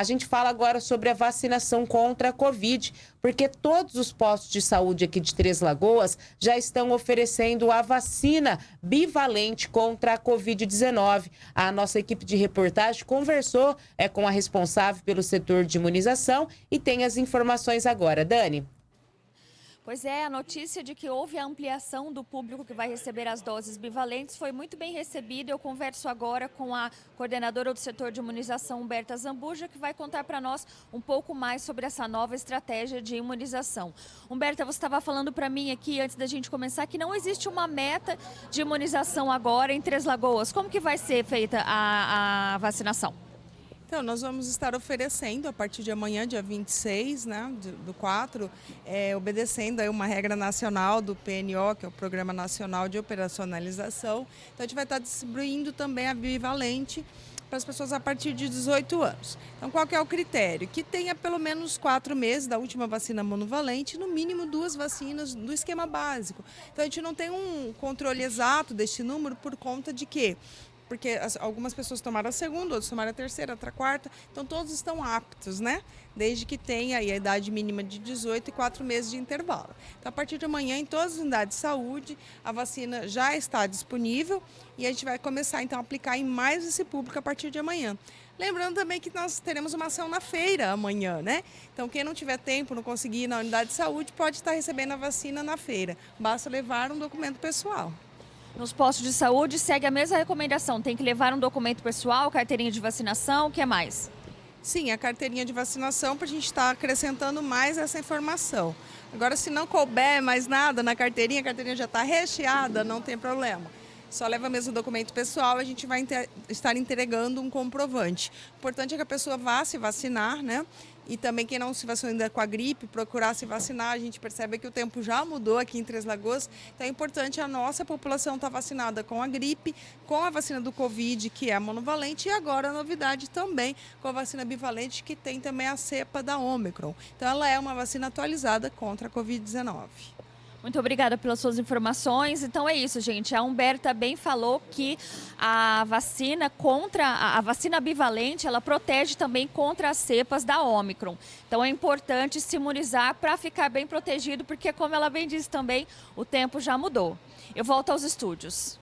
A gente fala agora sobre a vacinação contra a Covid, porque todos os postos de saúde aqui de Três Lagoas já estão oferecendo a vacina bivalente contra a Covid-19. A nossa equipe de reportagem conversou é, com a responsável pelo setor de imunização e tem as informações agora. Dani. Pois é, a notícia de que houve a ampliação do público que vai receber as doses bivalentes foi muito bem recebida. Eu converso agora com a coordenadora do setor de imunização, Humberta Zambuja, que vai contar para nós um pouco mais sobre essa nova estratégia de imunização. Humberta, você estava falando para mim aqui, antes da gente começar, que não existe uma meta de imunização agora em Três Lagoas. Como que vai ser feita a, a vacinação? Então, nós vamos estar oferecendo a partir de amanhã, dia 26 né, do 4, é, obedecendo aí uma regra nacional do PNO, que é o Programa Nacional de Operacionalização. Então, a gente vai estar distribuindo também a bivalente para as pessoas a partir de 18 anos. Então, qual é o critério? Que tenha pelo menos quatro meses da última vacina monovalente, no mínimo duas vacinas do esquema básico. Então, a gente não tem um controle exato deste número por conta de que porque as, algumas pessoas tomaram a segunda, outros tomaram a terceira, outra a quarta, então todos estão aptos, né? Desde que tenha a idade mínima de 18 e 4 meses de intervalo. Então, a partir de amanhã, em todas as unidades de saúde, a vacina já está disponível e a gente vai começar, então, a aplicar em mais esse público a partir de amanhã. Lembrando também que nós teremos uma ação na feira amanhã, né? Então, quem não tiver tempo, não conseguir ir na unidade de saúde, pode estar recebendo a vacina na feira. Basta levar um documento pessoal. Nos postos de saúde segue a mesma recomendação, tem que levar um documento pessoal, carteirinha de vacinação, o que mais? Sim, a carteirinha de vacinação para a gente estar tá acrescentando mais essa informação. Agora, se não couber mais nada na carteirinha, a carteirinha já está recheada, não tem problema. Só leva mesmo o documento pessoal, a gente vai estar entregando um comprovante. O importante é que a pessoa vá se vacinar, né? E também quem não se vacinou ainda com a gripe, procurar se vacinar. A gente percebe que o tempo já mudou aqui em Três Lagoas. Então é importante a nossa população estar tá vacinada com a gripe, com a vacina do Covid, que é a monovalente, e agora a novidade também com a vacina bivalente, que tem também a cepa da Omicron. Então ela é uma vacina atualizada contra a Covid-19. Muito obrigada pelas suas informações. Então é isso, gente. A Humberta bem falou que a vacina contra a vacina bivalente, ela protege também contra as cepas da Omicron. Então é importante se imunizar para ficar bem protegido, porque como ela bem disse também, o tempo já mudou. Eu volto aos estúdios.